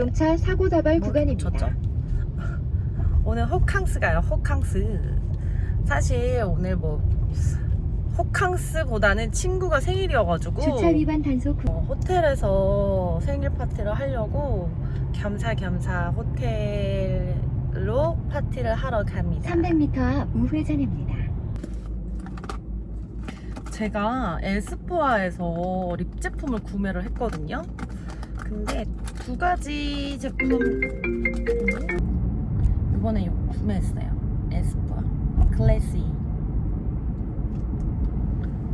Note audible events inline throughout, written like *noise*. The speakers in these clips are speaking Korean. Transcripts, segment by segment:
자동차 사고 다발 뭐, 구간입니다. 졌죠? *laughs* 오늘 호캉스 가요. 호캉스. 사실 오늘 뭐 호캉스보다는 친구가 생일이어가지고 주차 위반 단속 구 어, 호텔에서 생일 파티를 하려고 겸사겸사 호텔로 파티를 하러 갑니다. 300m 앞 우회전입니다. 제가 에스쁘아에서 립 제품을 구매를 했거든요. 근데 두 가지 제품 이번에 구매했어요. 에스쁘아 클래시.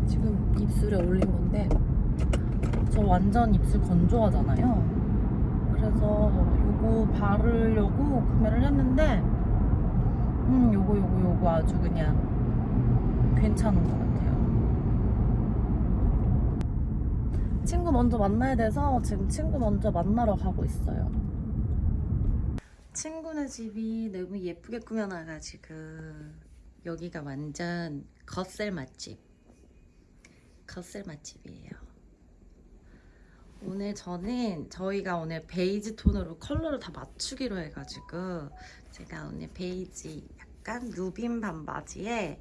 지금 입술에 올린 건데 저 완전 입술 건조하잖아요. 그래서 요거 바르려고 구매를 했는데 음 요거 요거 요거 아주 그냥 괜찮은 것 같아요. 친구 먼저 만나야 돼서 지금 친구 먼저 만나러 가고 있어요. 친구네 집이 너무 예쁘게 꾸며놔가지고 여기가 완전 겉셀 맛집. 겉셀 맛집이에요. 오늘 저는 저희가 오늘 베이지 톤으로 컬러를 다 맞추기로 해가지고 제가 오늘 베이지 약간 누빔 반바지에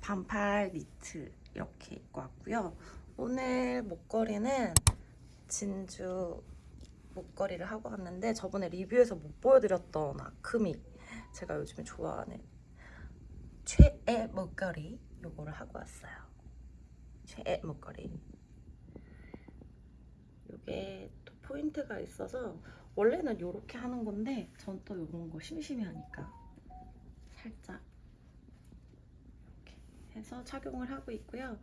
반팔 니트 이렇게 입고 왔고요. 오늘 목걸이는 진주 목걸이를 하고 왔는데 저번에 리뷰에서 못 보여드렸던 아크미 제가 요즘에 좋아하는 최애 목걸이 요거를 하고 왔어요. 최애 목걸이. 요게 또 포인트가 있어서 원래는 요렇게 하는 건데 전 또 요런 거 심심해 하니까 살짝 이렇게 해서 착용을 하고 있고요.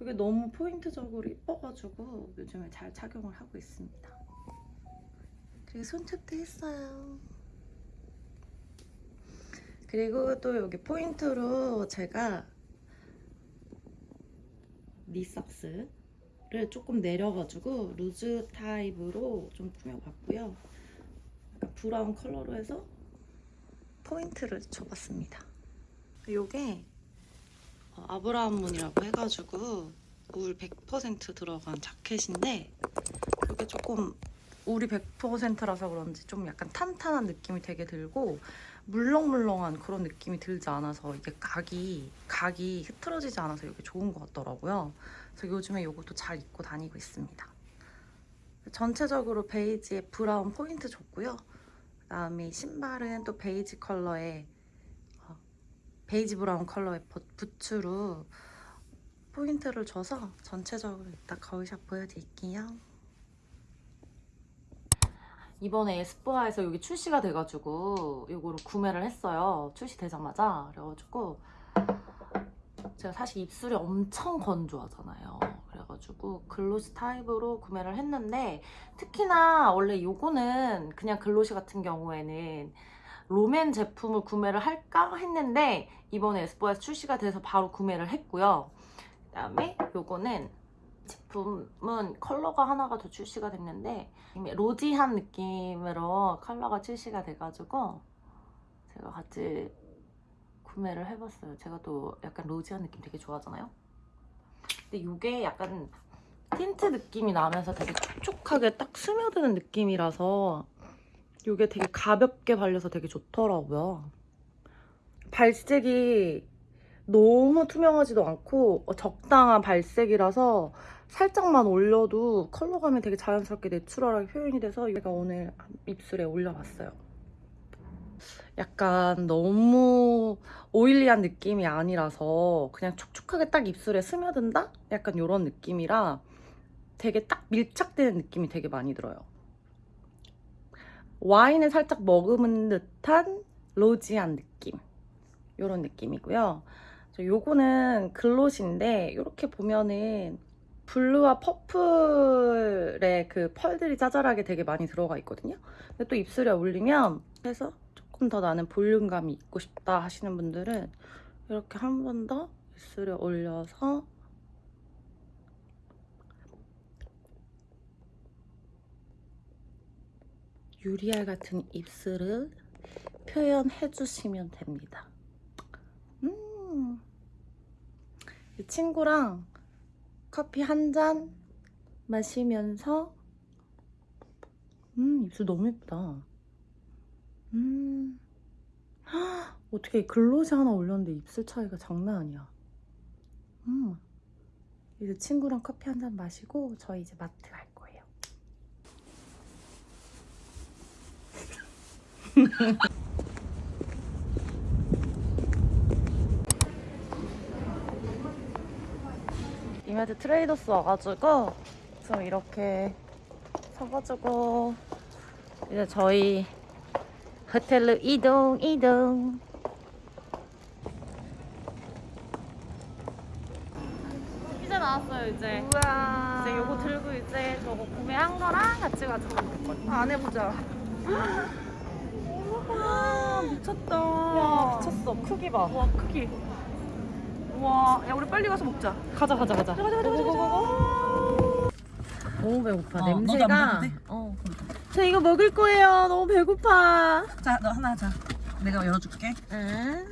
이게 너무 포인트적으로 이뻐가지고 요즘에 잘 착용을 하고 있습니다. 그리고 손톱도 했어요. 그리고 또 여기 포인트로 제가 니삭스를 조금 내려가지고 루즈 타입으로 좀 꾸며봤고요. 약간 브라운 컬러로 해서 포인트를 줘봤습니다. 어, 아브라함 문이라고 해가지고 울100% 들어간 자켓인데 이게 조금 울이 100%라서 그런지 좀 약간 탄탄한 느낌이 되게 들고 물렁물렁한 그런 느낌이 들지 않아서 이게 각이 각이 흐트러지지 않아서 이게 좋은 것 같더라고요. 그래서 요즘에 이것도 잘 입고 다니고 있습니다. 전체적으로 베이지에 브라운 포인트 줬고요. 그다음에 신발은 또 베이지 컬러의 어, 베이지 브라운 컬러의 버- 부츠로 포인트를 줘서 전체적으로 이따 거울샷 보여드릴게요. 이번에 에스쁘아에서 여기 출시가 돼가지고 이거를 구매를 했어요. 출시되자마자 그래가지고 제가 사실 입술이 엄청 건조하잖아요. 그래가지고 glossy 타입으로 구매를 했는데 특히나 원래 요거는 그냥 glossy 같은 경우에는 롬앤 제품을 구매를 할까 했는데 이번에 에스쁘아에서 출시가 돼서 바로 구매를 했고요. 그 다음에 요거는 제품은 컬러가 하나가 더 출시가 됐는데 rosy한 느낌으로 컬러가 출시가 돼가지고 제가 같이 구매를 해봤어요. 제가 또 약간 rosy한 느낌 되게 좋아하잖아요. 근데 이게 약간 틴트 느낌이 나면서 되게 촉촉하게 딱 스며드는 느낌이라서 이게 되게 가볍게 발려서 되게 좋더라고요. 발색이 너무 투명하지도 않고 어, 적당한 발색이라서 살짝만 올려도 컬러감이 되게 자연스럽게 natural하게 표현이 돼서 제가 오늘 입술에 올려봤어요. 약간 너무 오일리한 느낌이 아니라서 그냥 촉촉하게 딱 입술에 스며든다? 약간 이런 느낌이라 되게 딱 밀착되는 느낌이 되게 많이 들어요. 와인을 살짝 머금은 듯한 로지한 느낌. 이런 느낌이고요. 저 요거는 글롯인데 이렇게 보면은 블루와 퍼플의 그 펄들이 짜잘하게 되게 많이 들어가 있거든요. 근데 또 입술에 올리면 해서 조금 더 나는 볼륨감이 있고 싶다 하시는 분들은 이렇게 한 번 더 입술에 올려서 유리알 같은 입술을 표현해 주시면 됩니다. 음. 이 친구랑 커피 한 잔 마시면서 음, 입술 너무 예쁘다. 음. 헉, *gasps* 어떻게 글로즈 하나 올렸는데 입술 차이가 장난 아니야. 음. 이제 친구랑 커피 한 잔 마시고 저희 이제 마트 갈 거예요. *laughs* 이마트 트레이더스 와가지고 저 이렇게 사가지고 이제 저희 호텔로 이동 이동 피자 나왔어요 이제 우와. 이제 요거 들고 이제 저거 구매한 거랑 같이 가지고 있거든요 안 해보자. 와 미쳤다. 와 미쳤어 크기 봐 와 크기. 와, 야 우리 빨리 가서 먹자. 가자 가자 가자 가자, 가자, 가자, 가자. 너무 배고파 어, 냄새가? 어. 저 이거 먹을 거예요 너무 배고파 자, 너 하나 자. 내가 열어줄게. 응?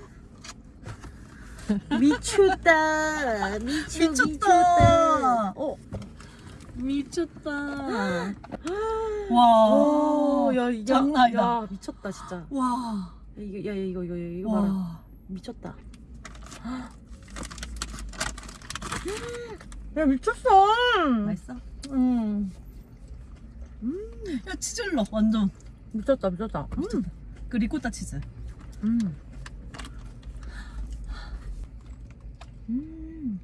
미쳤다 미쳐 미쳤다. 미쳤다 어 미쳤다 와. 오, 야, 야, 장난 아니다. 야, 미쳤다 진짜. 와. 야, 이거, 야, 이거, 이거, 이거, 이거 봐라. 와. 미쳤다. *gasps* 야, 미쳤어. 맛있어? 음, 야 치즈러 완전. 미쳤다, 미쳤다. 미쳤다. 그 리코타 치즈. 음. *gasps* 음.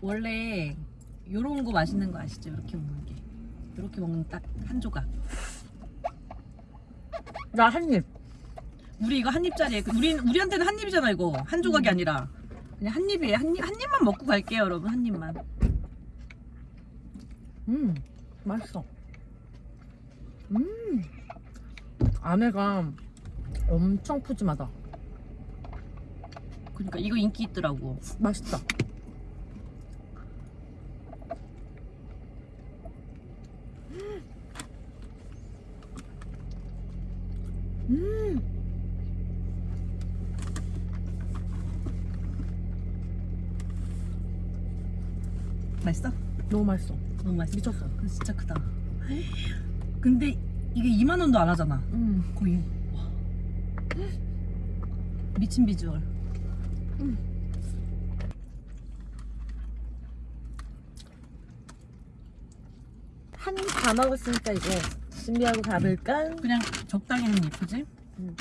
원래 요런 거 맛있는 거 아시죠? 이렇게 먹는 게. 이렇게 먹는 딱 한 조각. 나 한 입. 우리 이거 한 입짜리. 우리 우리한테는 한 입이잖아 이거. 한 조각이 아니라. 그냥 한 입이에요. 한 입, 한 입만 먹고 갈게요, 여러분. 한 입만. 음, 맛있어. 음. 안에가 엄청 푸짐하다. 그러니까 이거 인기 있더라고. 맛있다. 음. 맛있어? 너무 맛있어. 너무 맛있어. 미쳤어. 그거 진짜 크다. 근데 이게 2만 원도 안 하잖아. 음. 거의. 와. 미친 비주얼. 한입 다 먹었으니까 이제 준비하고 가볼까? 그냥 적당히 한 입, 그지? 음.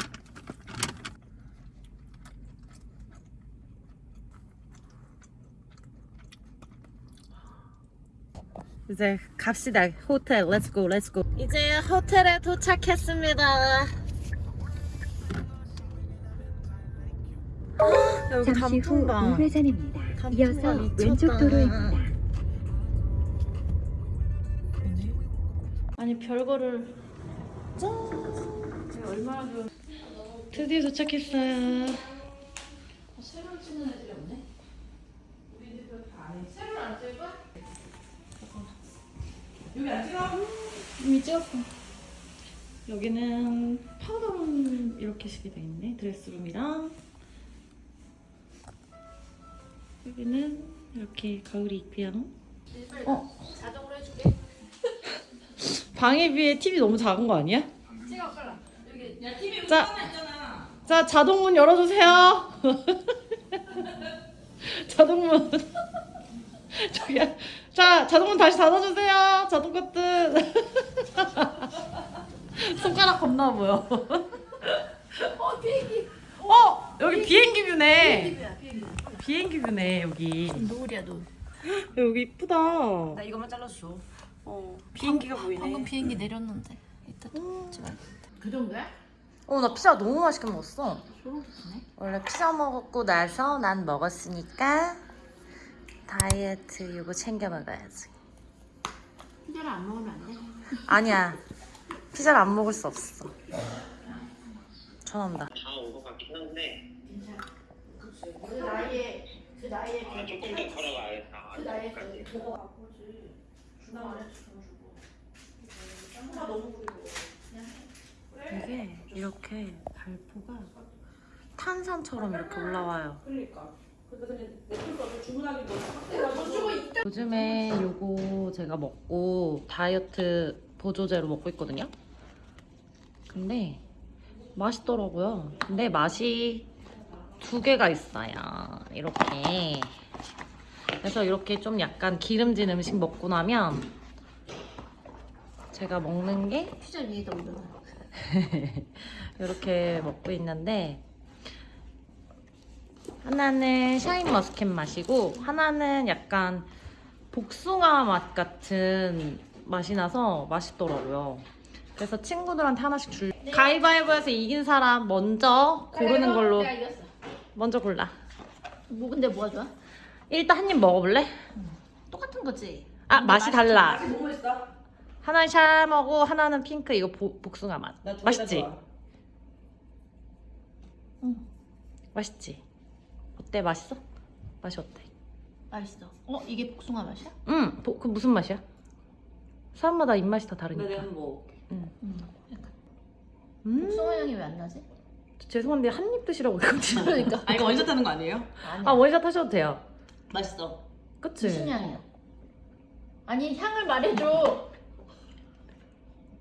이제 갑시다. 호텔. Let's go, let's go. 이제 호텔에 도착했습니다. 여기 잠시 후 단풍방. 우회전입니다. 단풍방 이어서 미쳤다. 왼쪽 도로입니다. 아니 별거를 짠 얼마나 좋아 드디어 도착했어요 세로를 찍는 애들이 없네 우리 집안 해. 세로를 안 거야? 여기 안 찍어? 이미 찍었어 여기는 파우더룸 이렇게 식이 돼 있네 드레스룸이랑 여기는 이렇게 가을이 있고요 어? 자동으로 해줄게. 방에 비해 TV 너무 작은 거 아니야? 찍어 빨라. 여기 야, TV 자. 있잖아. 자, 자동 문 열어주세요. *laughs* 자동문. *laughs* 저기야. 자, 자동문 다시 닫아주세요. 자동 커튼. *laughs* 손가락 겁나 보여. 어 비행기. 어, 여기 비행기 뷰네. 비행기야 비행기. 비행기 뷰네, 여기. 노을이야 노을. 여기 이쁘다. 나 이거만 잘라줘. 어, 비행기가 보이네. 방금 비행기 내렸는데 이따 또 그 정도야? 어, 나 피자 너무 맛있게 먹었어. 소름 돋네. 원래 피자 먹고 나서 난 먹었으니까 다이어트 이거 챙겨 먹어야지. 피자를 안 먹으면 안 돼. 아니야. 피자를 안 먹을 수 없어. 전화온다. 다온것 같긴 한데 그 나이에 그 나이에 아, 조금 더 걸어가야겠다. 그 나이에. 그 보고 바꾸지. 중간에 주고 주고. 너무 그리고. 이게 이렇게 발포가 탄산처럼 이렇게 올라와요. 그러니까. 근데 그냥 넷플릭스 주문하기 뭐 확대가 요즘에 요거 제가 먹고 다이어트 보조제로 먹고 있거든요. 근데 맛있더라고요. 근데 맛이 두 개가 있어요. 이렇게. 그래서 이렇게 좀 약간 기름진 음식 먹고 나면 제가 먹는 게 피자 위에다 올려놔. *laughs* 이렇게 먹고 있는데 하나는 샤인 머스켓 맛이고 하나는 약간 복숭아 맛 같은 맛이 나서 맛있더라고요. 그래서 친구들한테 하나씩 줄. 가위바위보에서 이긴 사람 먼저 고르는 걸로 내가 이겼어. 먼저 골라. 뭐 근데 뭐가 좋아? 일단 한 입 먹어볼래? 똑같은 거지. 아 맛이 달라. 맛이 뭐 있어? 하나는 샤머고 하나는 핑크 이거 보- 복숭아 맛. 맛있지? 좋아. 맛있지? 어때? 맛있어? 맛이 어때? 맛있어. 어 이게 복숭아 맛이야? 응, 보- 그 무슨 맛이야? 사람마다 입맛이 다나 다르니까. 내가 뭐 응. 약간 음, 복숭아 향이 왜 안 나지? 죄송한데 한 입 드시라고 했거든요. 그러니까. 아 이거 원샷 하는 거 아니에요? 아니야. 아 원샷 하셔도 돼요. 맛있어. 그치? 무슨 향이야? 아니 향을 말해줘.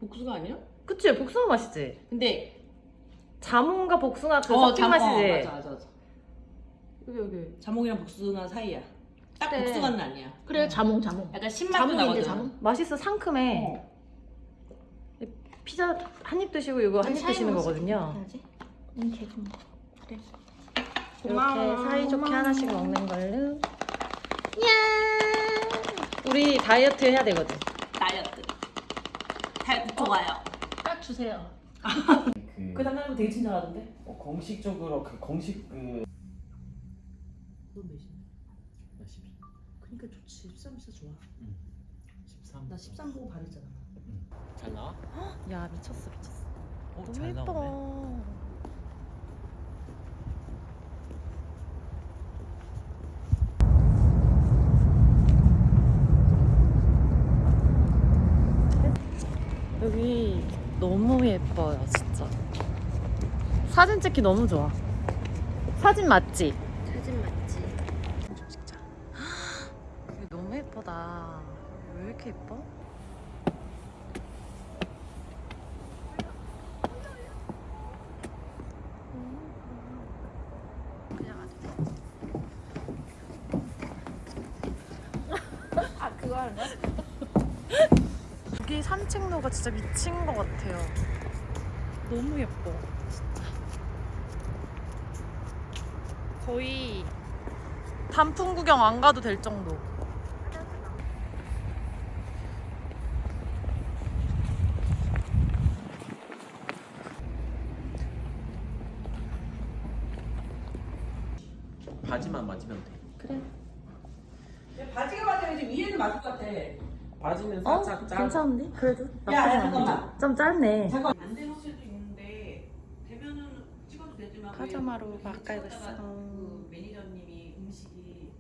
복숭아 아니야? 그치? 복숭아 맛이지? 근데 자몽과 복숭아 그 어, 섞인 잠- 맛이지? 어, 맞아 맞아 맞아. 여기 여기. 자몽이랑 복숭아 사이야. 딱 그래. 복숭아는 아니야. 그래 자몽 자몽. 약간 신맛도 자몽인데 나거든. 자몽. 맛있어 상큼해. 어. 피자 한 입 드시고 이거 한 입 드시는 거거든요. 응 개좀 그래. 이렇게. 사이좋게 하나씩 먹는 걸로. 야 우리 다이어트 해야 되거든. 다이어트. 다이어트 좋아요. 딱 주세요. *laughs* 그, 그 담당님 되게 친절하던데. 어, 공식적으로 그 공식 그 너 몇이냐? 나 12, 그러니까 좋지. 13 진짜 좋아. 13. 나 13 보고 바랬잖아. 잘 나와? 야 미쳤어 미쳤어. 어, 너무 잘 나오네. 예뻐. 여기 너무 예뻐요, 진짜. 사진 찍기 너무 좋아. 사진 맞지? 사진 맞지? 진짜. 여기 너무 예쁘다. 왜 이렇게 예뻐? 그냥 아주 아 그거 하는 거야? 여기 산책로가 진짜 미친 것 같아요. 너무 예뻐. 진짜. 거의 단풍 구경 안 가도 될 정도. 바지만 맞으면 돼. 그래. 맞을 것 같아. 바지는 어? 살짝 짧. 괜찮은데? 그래도 나쁘지 야, 야. 잠깐만. 좀 짧네. 잠깐 안 되는 옷도 있는데 되면은 찍어도 되지만 왜 파자마로 이렇게 바꿔 입었어. 찍었다가 그 매니저님이 음식이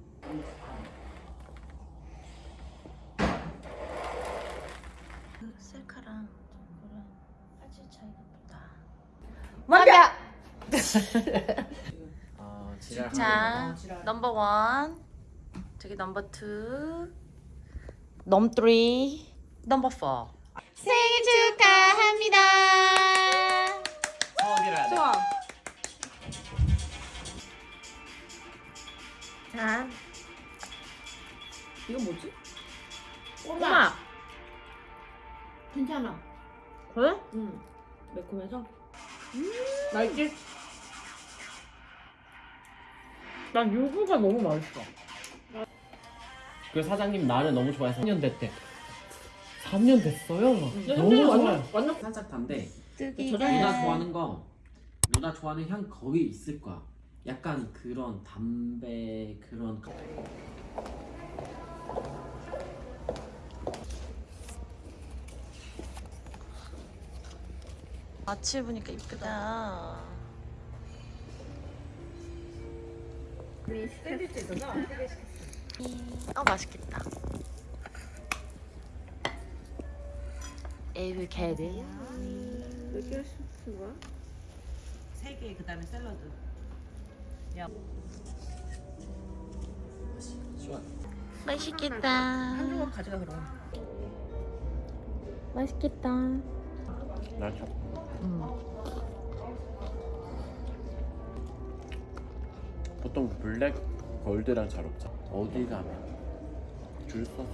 셀카랑 저거랑 화질 차이가 크다. 완벽! 아, 지랄. 자, number one. 저기 number two. num three. Number four. 생일 축하합니다. 서울이라. 좋아. 자, 이거 뭐지? 꼬마. 괜찮아. 그래? 응. 매콤해서. 맛있지? 난 요구가 너무 맛있어. 그 사장님 나를 너무 좋아해서 3년 됐대. 3년 됐어요? 너무 현재는 좋아요. 완전 살짝 단데. 누나 좋아하는 거 누나 좋아하는 향 거기 있을 거야. 약간 그런 담배 그런 마치 입으니까 이쁘다. 샌드위치 있었나? 어 맛있겠다. 에이브 캐드. 세 개, 그 다음에 샐러드. 시원. 맛있겠다. 한 조각 가져가 그럼. 맛있겠다. 나 참. 음. 보통 블랙 골드랑 잘 없잖아. 어디 가면 줄 서서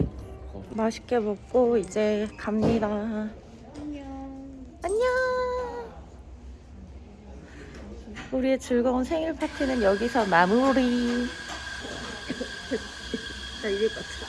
거기서 맛있게 먹고 이제 갑니다. 안녕. 우리의 즐거운 생일 파티는 여기서 마무리. *laughs* 나 이럴 것 같아.